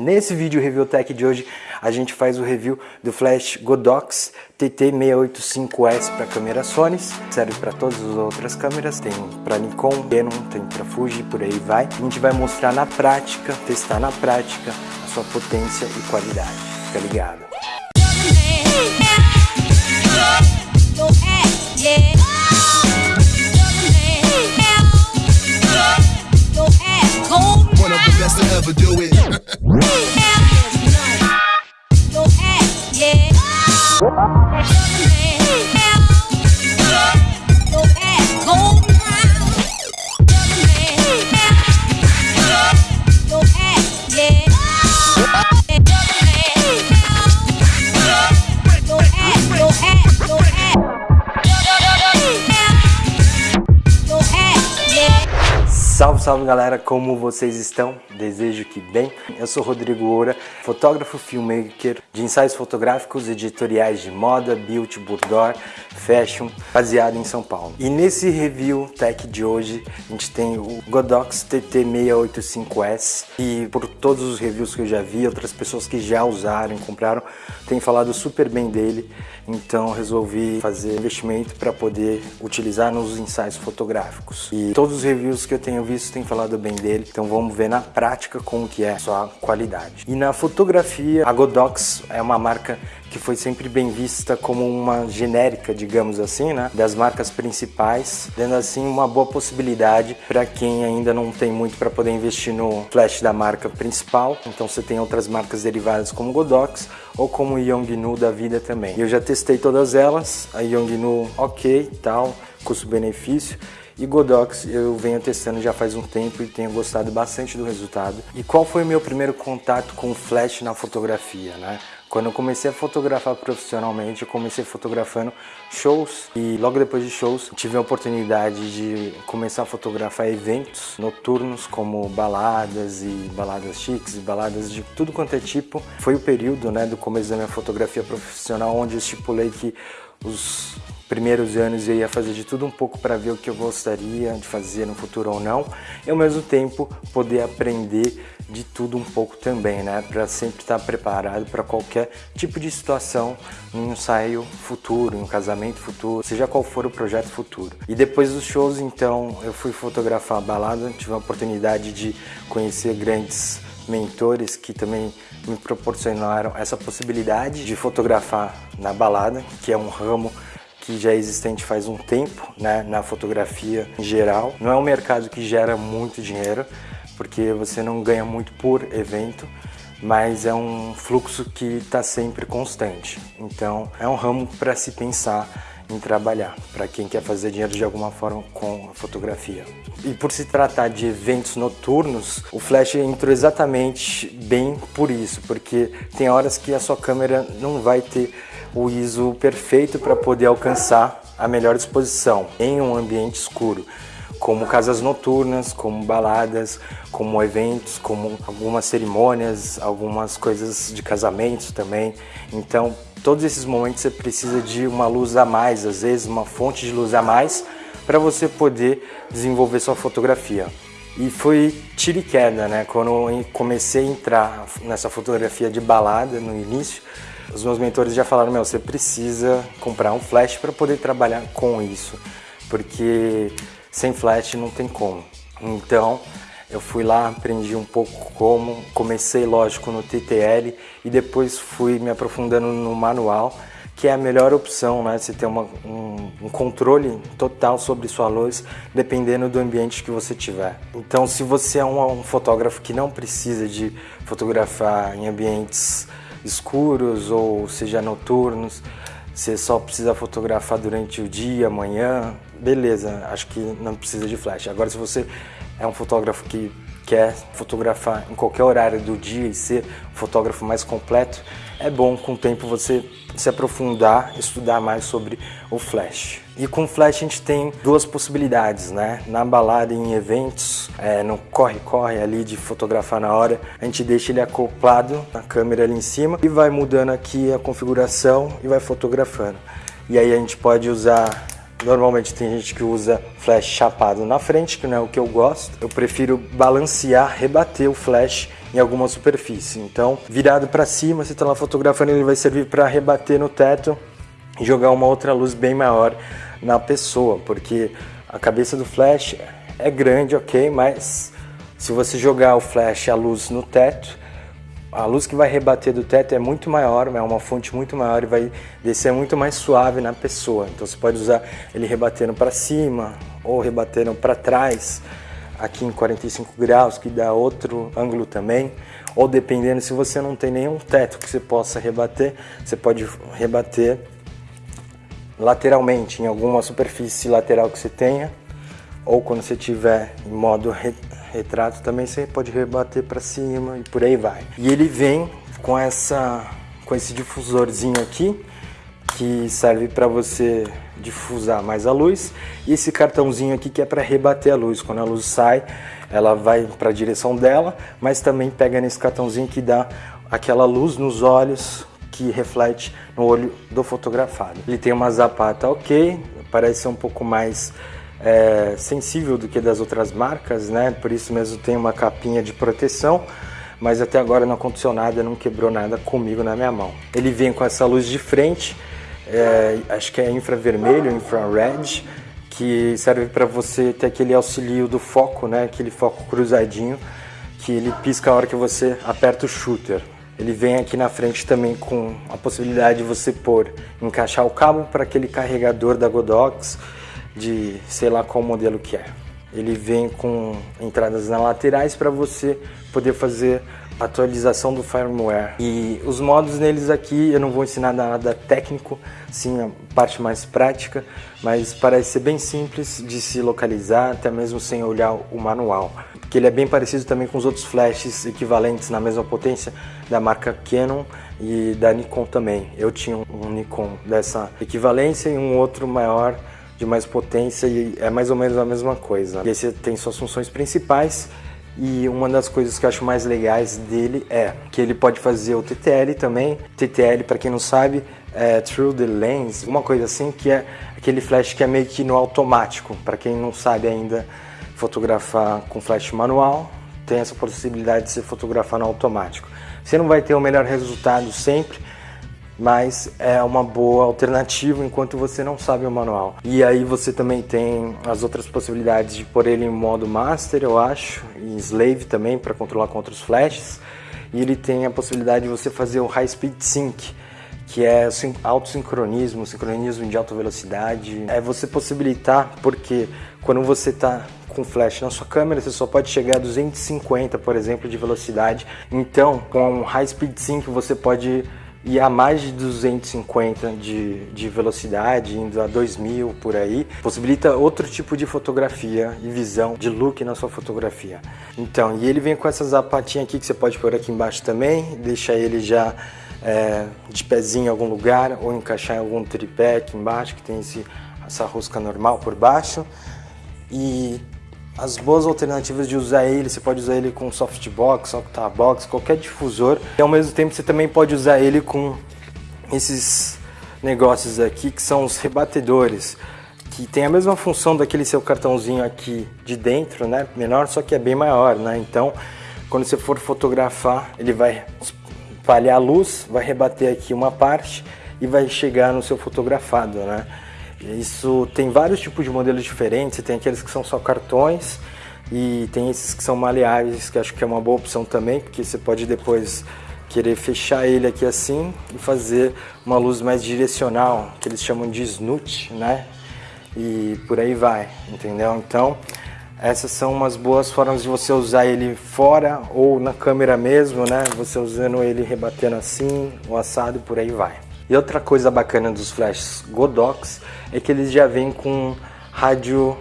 Nesse vídeo Review Tech de hoje, a gente faz o review do flash Godox TT685S para câmera Sony, serve para todas as outras câmeras, tem para Nikon, Canon, tem para Fuji, por aí vai. A gente vai mostrar na prática, testar na prática a sua potência e qualidade, fica ligado. Salve, galera, como vocês estão? Desejo que bem. Eu sou Rodrigo Oura, fotógrafo filmmaker de ensaios fotográficos editoriais de moda, beauty, boudoir, fashion, baseado em São Paulo. E nesse review tech de hoje, a gente tem o Godox TT685S e por todos os reviews que eu já vi, outras pessoas que já usaram, compraram, têm falado super bem dele, então resolvi fazer investimento para poder utilizar nos ensaios fotográficos. E todos os reviews que eu tenho visto tem falado bem dele, então vamos ver na prática como que é a sua qualidade. E na fotografia, a Godox é uma marca que foi sempre bem vista como uma genérica, digamos assim, né, das marcas principais, dando assim uma boa possibilidade para quem ainda não tem muito para poder investir no flash da marca principal. Então você tem outras marcas derivadas como Godox ou como Yongnuo da vida também. Eu já testei todas elas, a Yongnuo ok, tal, custo-benefício. E Godox eu venho testando já faz um tempo e tenho gostado bastante do resultado. E qual foi o meu primeiro contato com o flash na fotografia, né? Quando eu comecei a fotografar profissionalmente, eu comecei fotografando shows e logo depois de shows tive a oportunidade de começar a fotografar eventos noturnos como baladas e baladas chiques baladas de tudo quanto é tipo. Foi o período né, do começo da minha fotografia profissional onde eu estipulei que os primeiros anos eu ia fazer de tudo um pouco para ver o que eu gostaria de fazer no futuro ou não, e ao mesmo tempo poder aprender de tudo um pouco também, né? Para sempre estar preparado para qualquer tipo de situação um ensaio futuro, um casamento futuro, seja qual for o projeto futuro. E depois dos shows, então, eu fui fotografar a balada, tive a oportunidade de conhecer grandes mentores que também me proporcionaram essa possibilidade de fotografar na balada, que é um ramo que já é existente faz um tempo né, na fotografia em geral. Não é um mercado que gera muito dinheiro, porque você não ganha muito por evento, mas é um fluxo que está sempre constante. Então é um ramo para se pensar em trabalhar, para quem quer fazer dinheiro de alguma forma com a fotografia. E por se tratar de eventos noturnos, o flash entrou exatamente bem por isso, porque tem horas que a sua câmera não vai ter o ISO perfeito para poder alcançar a melhor disposição em um ambiente escuro como casas noturnas, como baladas, como eventos, como algumas cerimônias, algumas coisas de casamentos também. Então, todos esses momentos você precisa de uma luz a mais, às vezes uma fonte de luz a mais, para você poder desenvolver sua fotografia. E foi tiro e queda, né? Quando eu comecei a entrar nessa fotografia de balada no início, os meus mentores já falaram, meu, você precisa comprar um flash para poder trabalhar com isso, porque sem flash não tem como. Então, eu fui lá, aprendi um pouco como, comecei lógico no TTL e depois fui me aprofundando no manual, que é a melhor opção, né? Você ter uma, um, um, controle total sobre sua luz, dependendo do ambiente que você tiver. Então, se você é um, um fotógrafo que não precisa de fotografar em ambientes escuros ou seja noturnos, você só precisa fotografar durante o dia, amanhã, beleza, acho que não precisa de flash. Agora se você é um fotógrafo que quer fotografar em qualquer horário do dia e ser um fotógrafo mais completo, é bom com o tempo você se aprofundar, estudar mais sobre o flash. E com flash a gente tem duas possibilidades, né? Na balada em eventos, é, no corre-corre ali de fotografar na hora, a gente deixa ele acoplado na câmera ali em cima e vai mudando aqui a configuração e vai fotografando. E aí a gente pode usar Normalmente tem gente que usa flash chapado na frente, que não é o que eu gosto. Eu prefiro balancear, rebater o flash em alguma superfície. Então, virado para cima, você está lá fotografando, ele vai servir para rebater no teto e jogar uma outra luz bem maior na pessoa, porque a cabeça do flash é grande, ok, mas se você jogar o flash, a luz no teto, a luz que vai rebater do teto é muito maior, é uma fonte muito maior e vai descer muito mais suave na pessoa. Então você pode usar ele rebatendo para cima ou rebatendo para trás, aqui em 45 graus, que dá outro ângulo também. Ou dependendo, se você não tem nenhum teto que você possa rebater, você pode rebater lateralmente, em alguma superfície lateral que você tenha. Ou quando você estiver em modo retrato também você pode rebater para cima e por aí vai. E ele vem com essa com esse difusorzinho aqui que serve para você difusar mais a luz e esse cartãozinho aqui que é para rebater a luz. Quando a luz sai, ela vai para a direção dela, mas também pega nesse cartãozinho que dá aquela luz nos olhos que reflete no olho do fotografado. Ele tem uma zapata ok, parece ser um pouco mais é, sensível do que das outras marcas, né? Por isso mesmo tem uma capinha de proteção, mas até agora não aconteceu nada, não quebrou nada comigo na minha mão. Ele vem com essa luz de frente, é, acho que é infravermelho, infrared, que serve para você ter aquele auxílio do foco, né? Aquele foco cruzadinho, que ele pisca a hora que você aperta o shooter. Ele vem aqui na frente também com a possibilidade de você pôr, encaixar o cabo para aquele carregador da Godox, de sei lá qual modelo que é. Ele vem com entradas nas laterais para você poder fazer atualização do firmware. E os modos neles aqui eu não vou ensinar nada técnico, sim a parte mais prática, mas parece ser bem simples de se localizar, até mesmo sem olhar o manual. Porque ele é bem parecido também com os outros flashes equivalentes na mesma potência da marca Canon e da Nikon também. Eu tinha um Nikon dessa equivalência e um outro maior de mais potência e é mais ou menos a mesma coisa. E esse tem suas funções principais e uma das coisas que eu acho mais legais dele é que ele pode fazer o TTL também. TTL, para quem não sabe, é Through the Lens, uma coisa assim, que é aquele flash que é meio que no automático. Para quem não sabe ainda fotografar com flash manual, tem essa possibilidade de se fotografar no automático. Você não vai ter o melhor resultado sempre, mas é uma boa alternativa enquanto você não sabe o manual. E aí você também tem as outras possibilidades de pôr ele em modo master, eu acho, e slave também para controlar com outros flashes. E ele tem a possibilidade de você fazer o high speed sync, que é autossincronismo, sincronismo de alta velocidade. É você possibilitar, porque quando você está com flash na sua câmera, você só pode chegar a 250, por exemplo, de velocidade. Então, com high speed sync você pode e a mais de 250 de, de velocidade, indo a 2000 por aí, possibilita outro tipo de fotografia e visão de look na sua fotografia. Então, e ele vem com essa zapatinha aqui que você pode pôr aqui embaixo também, deixa ele já é, de pezinho em algum lugar ou encaixar em algum tripé aqui embaixo que tem esse, essa rosca normal por baixo. E as boas alternativas de usar ele, você pode usar ele com softbox, octabox, qualquer difusor. E ao mesmo tempo você também pode usar ele com esses negócios aqui que são os rebatedores, que tem a mesma função daquele seu cartãozinho aqui de dentro, né? Menor, só que é bem maior, né? Então, quando você for fotografar, ele vai espalhar a luz, vai rebater aqui uma parte e vai chegar no seu fotografado, né? Isso tem vários tipos de modelos diferentes, tem aqueles que são só cartões e tem esses que são maleáveis, que acho que é uma boa opção também, porque você pode depois querer fechar ele aqui assim e fazer uma luz mais direcional, que eles chamam de snoot, né? E por aí vai, entendeu? Então, essas são umas boas formas de você usar ele fora ou na câmera mesmo, né? Você usando ele rebatendo assim, o assado e por aí vai. E outra coisa bacana dos flashes Godox é que eles já vêm com rádio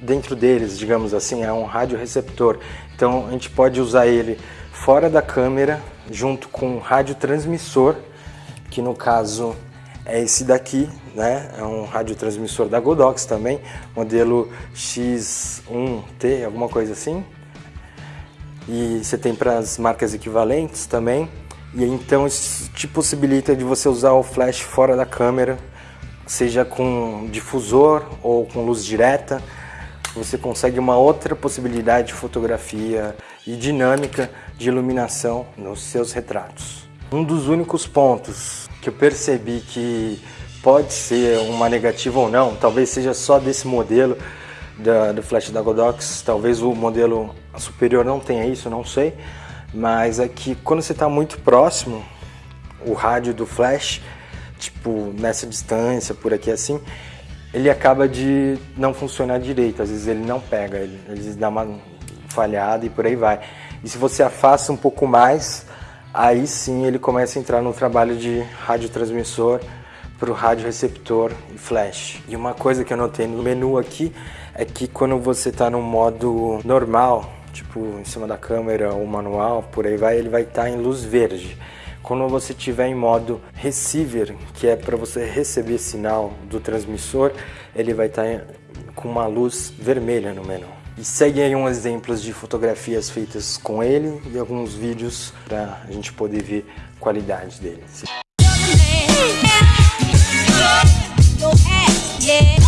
dentro deles, digamos assim, é um rádio receptor. Então a gente pode usar ele fora da câmera junto com um rádio transmissor, que no caso é esse daqui, né? É um radiotransmissor da Godox também, modelo X1T, alguma coisa assim. E você tem para as marcas equivalentes também. E então isso te possibilita de você usar o flash fora da câmera seja com difusor ou com luz direta, você consegue uma outra possibilidade de fotografia e dinâmica de iluminação nos seus retratos. Um dos únicos pontos que eu percebi que pode ser uma negativa ou não, talvez seja só desse modelo da, do flash da Godox, talvez o modelo superior não tenha isso, não sei, mas é que quando você está muito próximo, o rádio do flash, tipo nessa distância, por aqui assim, ele acaba de não funcionar direito, às vezes ele não pega, ele, ele dá uma falhada e por aí vai. E se você afasta um pouco mais, aí sim ele começa a entrar no trabalho de radiotransmissor para o rádio receptor e flash. E uma coisa que eu notei no menu aqui é que quando você está no modo normal, tipo em cima da câmera ou manual, por aí vai, ele vai estar tá em luz verde. Quando você estiver em modo receiver, que é para você receber sinal do transmissor, ele vai estar tá com uma luz vermelha no menu. E segue aí uns exemplos de fotografias feitas com ele e alguns vídeos para a gente poder ver a qualidade dele. Em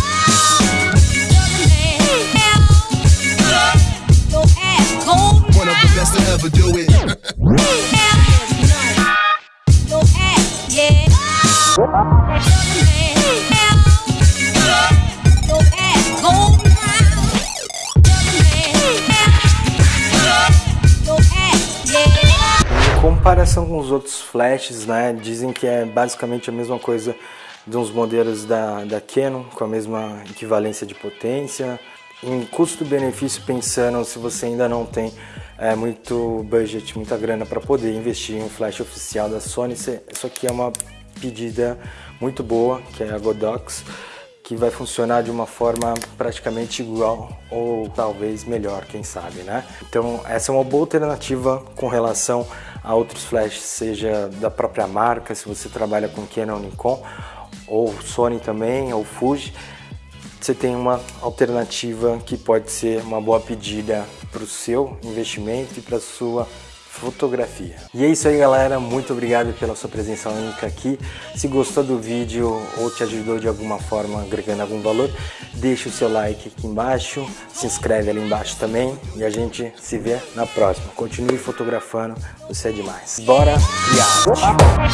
flashes, né, dizem que é basicamente a mesma coisa de uns modelos da, da Canon, com a mesma equivalência de potência. Em custo-benefício, pensando se você ainda não tem é, muito budget, muita grana para poder investir em um flash oficial da Sony, isso aqui é uma pedida muito boa, que é a Godox, que vai funcionar de uma forma praticamente igual ou talvez melhor, quem sabe, né? Então essa é uma boa alternativa com relação a outros flashes, seja da própria marca, se você trabalha com Canon, Nikon, ou Sony também, ou Fuji, você tem uma alternativa que pode ser uma boa pedida para o seu investimento e para a sua fotografia. E é isso aí galera, muito obrigado pela sua presença única aqui. Se gostou do vídeo ou te ajudou de alguma forma agregando algum valor, deixa o seu like aqui embaixo, se inscreve ali embaixo também e a gente se vê na próxima. Continue fotografando, você é demais. Bora criar!